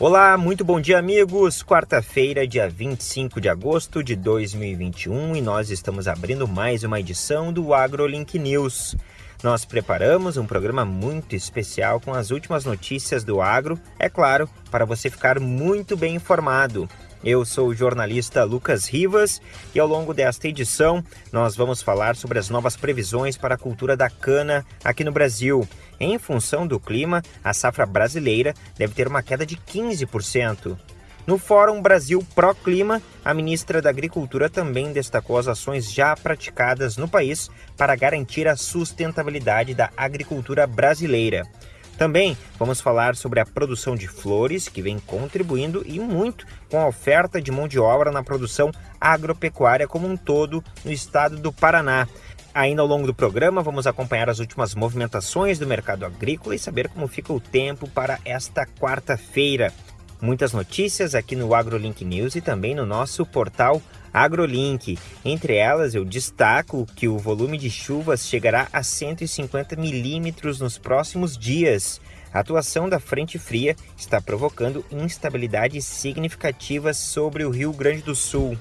Olá, muito bom dia, amigos. Quarta-feira, dia 25 de agosto de 2021, e nós estamos abrindo mais uma edição do AgroLink News. Nós preparamos um programa muito especial com as últimas notícias do agro, é claro, para você ficar muito bem informado. Eu sou o jornalista Lucas Rivas e ao longo desta edição nós vamos falar sobre as novas previsões para a cultura da cana aqui no Brasil. Em função do clima, a safra brasileira deve ter uma queda de 15%. No Fórum Brasil Pro Clima, a ministra da Agricultura também destacou as ações já praticadas no país para garantir a sustentabilidade da agricultura brasileira. Também vamos falar sobre a produção de flores, que vem contribuindo e muito com a oferta de mão de obra na produção agropecuária como um todo no estado do Paraná. Ainda ao longo do programa, vamos acompanhar as últimas movimentações do mercado agrícola e saber como fica o tempo para esta quarta-feira. Muitas notícias aqui no AgroLink News e também no nosso portal AgroLink. Entre elas, eu destaco que o volume de chuvas chegará a 150 milímetros nos próximos dias. A atuação da frente fria está provocando instabilidades significativas sobre o Rio Grande do Sul.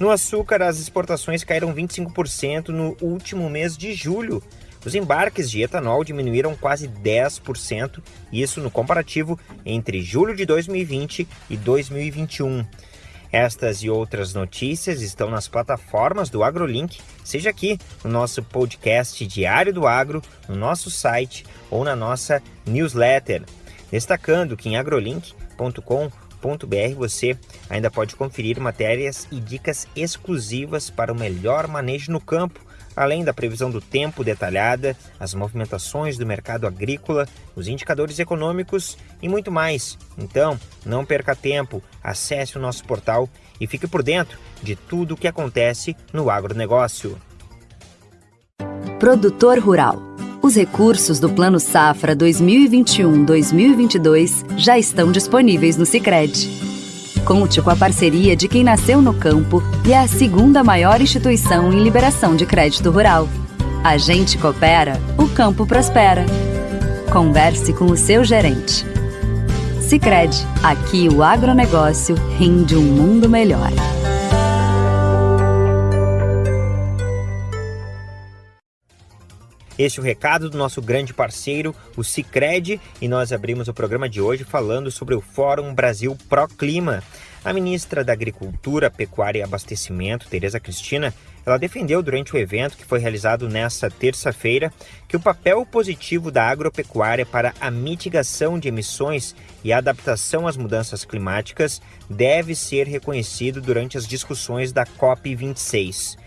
No açúcar, as exportações caíram 25% no último mês de julho. Os embarques de etanol diminuíram quase 10%, isso no comparativo entre julho de 2020 e 2021. Estas e outras notícias estão nas plataformas do AgroLink, seja aqui no nosso podcast Diário do Agro, no nosso site ou na nossa newsletter. Destacando que em agrolink.com.br você ainda pode conferir matérias e dicas exclusivas para o melhor manejo no campo além da previsão do tempo detalhada, as movimentações do mercado agrícola, os indicadores econômicos e muito mais. Então, não perca tempo, acesse o nosso portal e fique por dentro de tudo o que acontece no agronegócio. Produtor Rural. Os recursos do Plano Safra 2021-2022 já estão disponíveis no Sicredi Conte com a parceria de quem nasceu no campo e é a segunda maior instituição em liberação de crédito rural. A gente coopera, o campo prospera. Converse com o seu gerente. Sicredi, aqui o agronegócio rende um mundo melhor. Este é o recado do nosso grande parceiro, o Cicred, e nós abrimos o programa de hoje falando sobre o Fórum Brasil Pro Clima. A ministra da Agricultura, Pecuária e Abastecimento, Tereza Cristina, ela defendeu durante o evento que foi realizado nesta terça-feira que o papel positivo da agropecuária para a mitigação de emissões e a adaptação às mudanças climáticas deve ser reconhecido durante as discussões da COP26.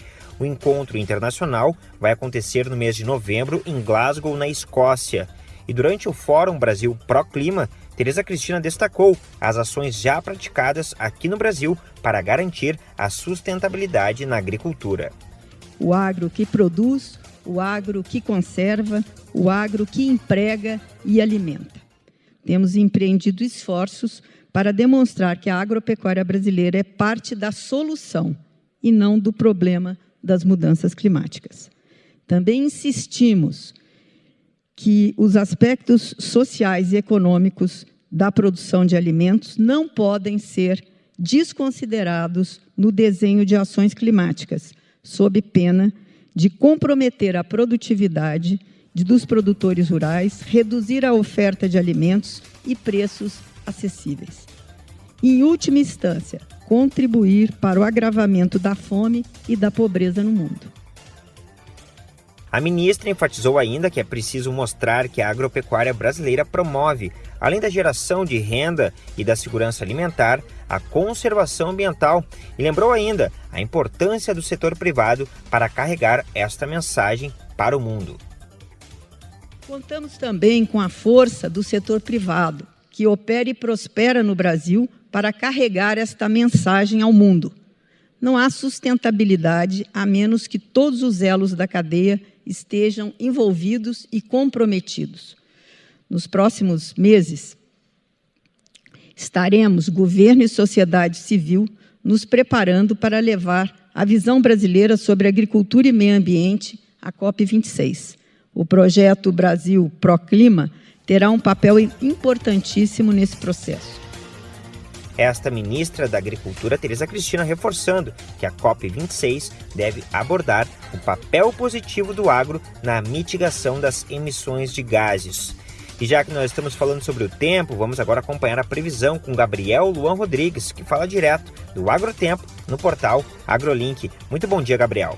O encontro internacional vai acontecer no mês de novembro em Glasgow, na Escócia. E durante o Fórum Brasil Pro Clima, Tereza Cristina destacou as ações já praticadas aqui no Brasil para garantir a sustentabilidade na agricultura. O agro que produz, o agro que conserva, o agro que emprega e alimenta. Temos empreendido esforços para demonstrar que a agropecuária brasileira é parte da solução e não do problema das mudanças climáticas. Também insistimos que os aspectos sociais e econômicos da produção de alimentos não podem ser desconsiderados no desenho de ações climáticas, sob pena de comprometer a produtividade dos produtores rurais, reduzir a oferta de alimentos e preços acessíveis. Em última instância, contribuir para o agravamento da fome e da pobreza no mundo. A ministra enfatizou ainda que é preciso mostrar que a agropecuária brasileira promove, além da geração de renda e da segurança alimentar, a conservação ambiental e lembrou ainda a importância do setor privado para carregar esta mensagem para o mundo. Contamos também com a força do setor privado, que opera e prospera no Brasil para carregar esta mensagem ao mundo. Não há sustentabilidade a menos que todos os elos da cadeia estejam envolvidos e comprometidos. Nos próximos meses, estaremos, governo e sociedade civil, nos preparando para levar a visão brasileira sobre agricultura e meio ambiente à COP26. O projeto Brasil Proclima terá um papel importantíssimo nesse processo. Esta ministra da Agricultura, Tereza Cristina, reforçando que a COP26 deve abordar o papel positivo do agro na mitigação das emissões de gases. E já que nós estamos falando sobre o tempo, vamos agora acompanhar a previsão com Gabriel Luan Rodrigues, que fala direto do Agrotempo no portal AgroLink. Muito bom dia, Gabriel.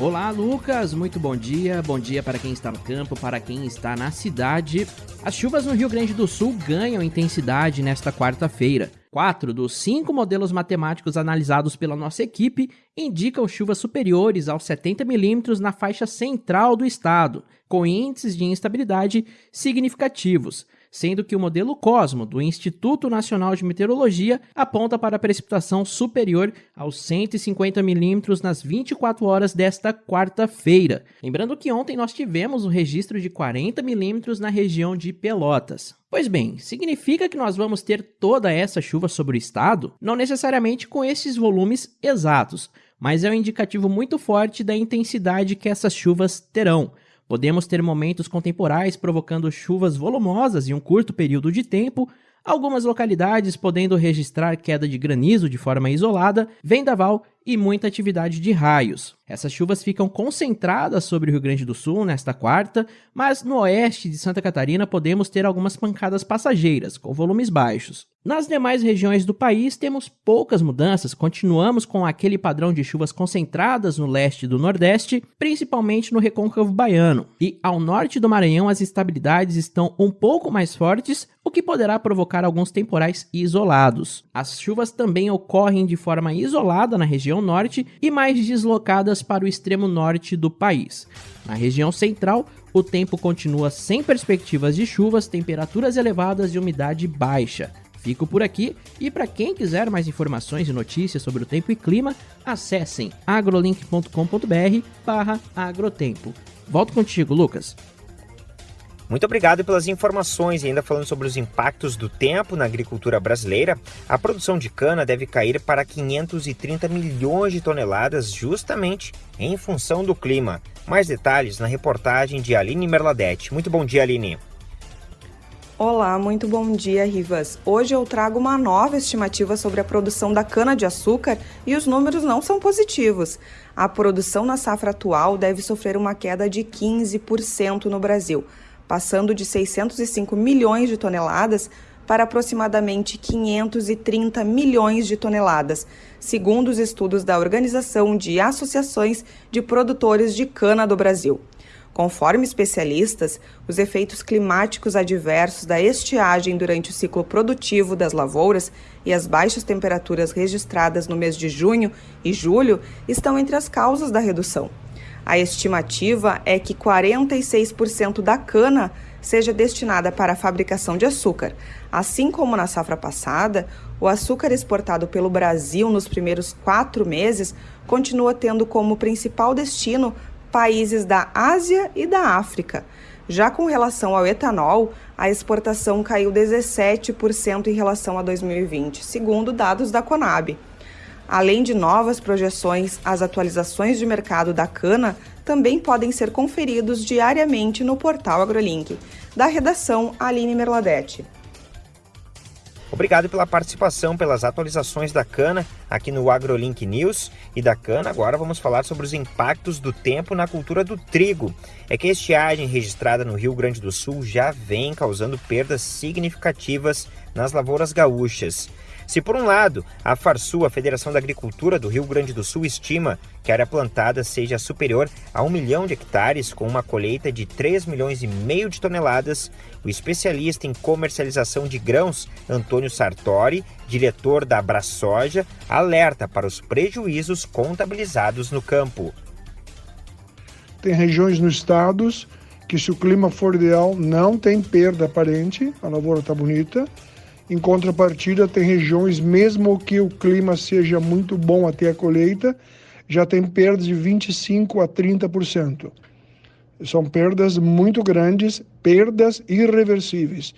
Olá, Lucas. Muito bom dia. Bom dia para quem está no campo, para quem está na cidade. As chuvas no Rio Grande do Sul ganham intensidade nesta quarta-feira. Quatro dos cinco modelos matemáticos analisados pela nossa equipe indicam chuvas superiores aos 70 milímetros na faixa central do estado, com índices de instabilidade significativos sendo que o modelo Cosmo do Instituto Nacional de Meteorologia aponta para precipitação superior aos 150 milímetros nas 24 horas desta quarta-feira. Lembrando que ontem nós tivemos o registro de 40 milímetros na região de Pelotas. Pois bem, significa que nós vamos ter toda essa chuva sobre o estado? Não necessariamente com esses volumes exatos, mas é um indicativo muito forte da intensidade que essas chuvas terão. Podemos ter momentos contemporais provocando chuvas volumosas em um curto período de tempo, algumas localidades podendo registrar queda de granizo de forma isolada, vendaval e muita atividade de raios. Essas chuvas ficam concentradas sobre o Rio Grande do Sul nesta quarta, mas no oeste de Santa Catarina podemos ter algumas pancadas passageiras, com volumes baixos. Nas demais regiões do país temos poucas mudanças, continuamos com aquele padrão de chuvas concentradas no leste do nordeste, principalmente no recôncavo baiano. E ao norte do Maranhão as estabilidades estão um pouco mais fortes, o que poderá provocar alguns temporais isolados. As chuvas também ocorrem de forma isolada na região norte e mais deslocadas para o extremo norte do país. Na região central, o tempo continua sem perspectivas de chuvas, temperaturas elevadas e umidade baixa. Fico por aqui e para quem quiser mais informações e notícias sobre o tempo e clima, acessem agrolink.com.br/agrotempo. Volto contigo, Lucas. Muito obrigado pelas informações e ainda falando sobre os impactos do tempo na agricultura brasileira, a produção de cana deve cair para 530 milhões de toneladas justamente em função do clima. Mais detalhes na reportagem de Aline Merladete. Muito bom dia, Aline. Olá, muito bom dia, Rivas. Hoje eu trago uma nova estimativa sobre a produção da cana-de-açúcar e os números não são positivos. A produção na safra atual deve sofrer uma queda de 15% no Brasil passando de 605 milhões de toneladas para aproximadamente 530 milhões de toneladas, segundo os estudos da Organização de Associações de Produtores de Cana do Brasil. Conforme especialistas, os efeitos climáticos adversos da estiagem durante o ciclo produtivo das lavouras e as baixas temperaturas registradas no mês de junho e julho estão entre as causas da redução. A estimativa é que 46% da cana seja destinada para a fabricação de açúcar. Assim como na safra passada, o açúcar exportado pelo Brasil nos primeiros quatro meses continua tendo como principal destino países da Ásia e da África. Já com relação ao etanol, a exportação caiu 17% em relação a 2020, segundo dados da Conab. Além de novas projeções, as atualizações de mercado da cana também podem ser conferidos diariamente no portal AgroLink. Da redação, Aline Merladete. Obrigado pela participação, pelas atualizações da cana aqui no AgroLink News. E da cana, agora vamos falar sobre os impactos do tempo na cultura do trigo. É que a estiagem registrada no Rio Grande do Sul já vem causando perdas significativas nas lavouras gaúchas. Se por um lado, a Farsul, a Federação da Agricultura do Rio Grande do Sul, estima que a área plantada seja superior a um milhão de hectares, com uma colheita de 3 milhões e meio de toneladas, o especialista em comercialização de grãos, Antônio Sartori, diretor da Abraçoja, alerta para os prejuízos contabilizados no campo. Tem regiões no estado que se o clima for ideal não tem perda aparente, a lavoura está bonita, em contrapartida, tem regiões, mesmo que o clima seja muito bom até a colheita, já tem perdas de 25% a 30%. São perdas muito grandes, perdas irreversíveis.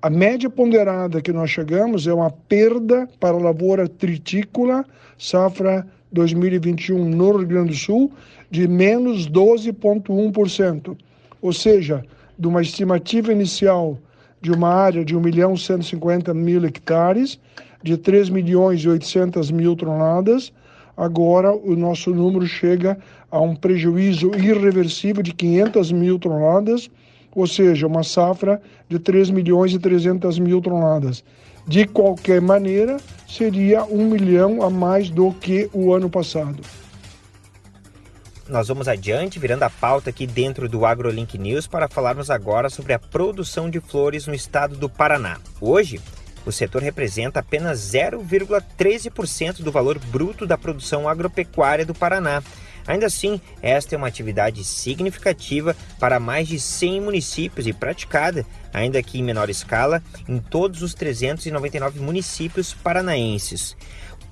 A média ponderada que nós chegamos é uma perda para a lavoura tritícola, safra 2021 no Rio Grande do Sul, de menos 12,1%. Ou seja, de uma estimativa inicial de uma área de 1 milhão 150 mil hectares, de 3 milhões e 800 mil toneladas, agora o nosso número chega a um prejuízo irreversível de 500 mil toneladas, ou seja, uma safra de 3 milhões e 300 mil toneladas. De qualquer maneira, seria um milhão a mais do que o ano passado. Nós vamos adiante, virando a pauta aqui dentro do AgroLink News para falarmos agora sobre a produção de flores no estado do Paraná. Hoje, o setor representa apenas 0,13% do valor bruto da produção agropecuária do Paraná. Ainda assim, esta é uma atividade significativa para mais de 100 municípios e praticada, ainda que em menor escala, em todos os 399 municípios paranaenses.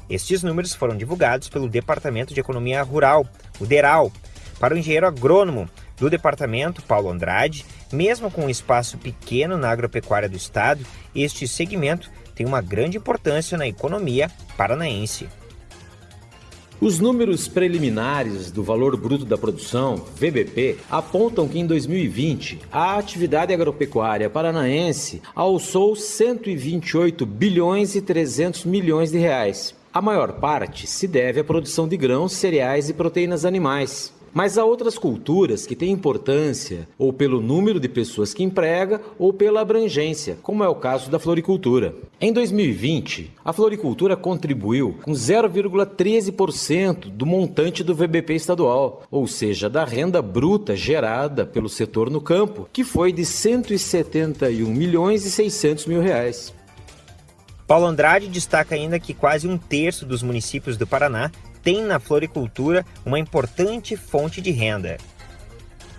Estes números foram divulgados pelo Departamento de Economia Rural, o DERAL. Para o engenheiro agrônomo do departamento, Paulo Andrade, mesmo com um espaço pequeno na agropecuária do estado, este segmento tem uma grande importância na economia paranaense. Os números preliminares do valor bruto da produção, VBP, apontam que em 2020 a atividade agropecuária paranaense alçou 128 bilhões e 300 milhões de reais, a maior parte se deve à produção de grãos, cereais e proteínas animais. Mas há outras culturas que têm importância, ou pelo número de pessoas que emprega, ou pela abrangência, como é o caso da floricultura. Em 2020, a floricultura contribuiu com 0,13% do montante do VBP estadual, ou seja, da renda bruta gerada pelo setor no campo, que foi de 171 milhões e 600 mil reais. Paulo Andrade destaca ainda que quase um terço dos municípios do Paraná tem na floricultura uma importante fonte de renda.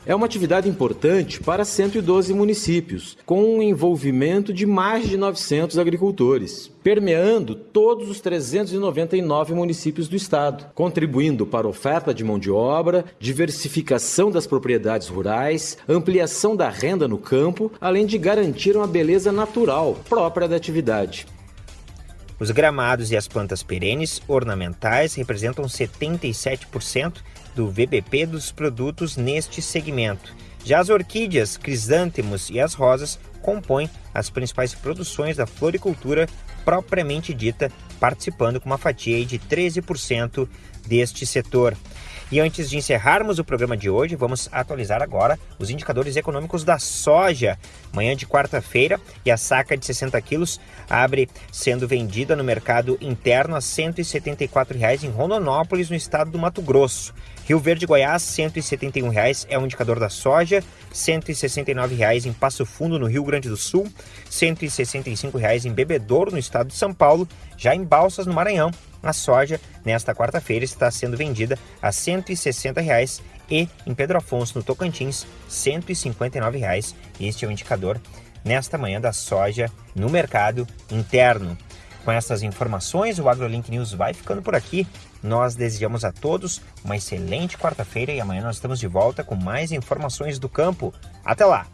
É uma atividade importante para 112 municípios, com um envolvimento de mais de 900 agricultores, permeando todos os 399 municípios do estado, contribuindo para oferta de mão de obra, diversificação das propriedades rurais, ampliação da renda no campo, além de garantir uma beleza natural própria da atividade. Os gramados e as plantas perenes ornamentais representam 77% do VBP dos produtos neste segmento. Já as orquídeas, crisântemos e as rosas compõem as principais produções da floricultura propriamente dita, participando com uma fatia de 13% deste setor. E antes de encerrarmos o programa de hoje, vamos atualizar agora os indicadores econômicos da soja. Manhã de quarta-feira e a saca de 60 quilos abre sendo vendida no mercado interno a R$ 174,00 em Rondonópolis, no estado do Mato Grosso. Rio Verde, Goiás, R$ 171,00 é o indicador da soja, R$ 169,00 em Passo Fundo, no Rio Grande do Sul, R$ 165,00 em Bebedouro, no estado de São Paulo, já em Balsas, no Maranhão, a soja, nesta quarta-feira, está sendo vendida a 160 reais e em Pedro Afonso, no Tocantins, 159 reais. Este é o indicador nesta manhã da soja no mercado interno. Com essas informações, o AgroLink News vai ficando por aqui. Nós desejamos a todos uma excelente quarta-feira e amanhã nós estamos de volta com mais informações do campo. Até lá!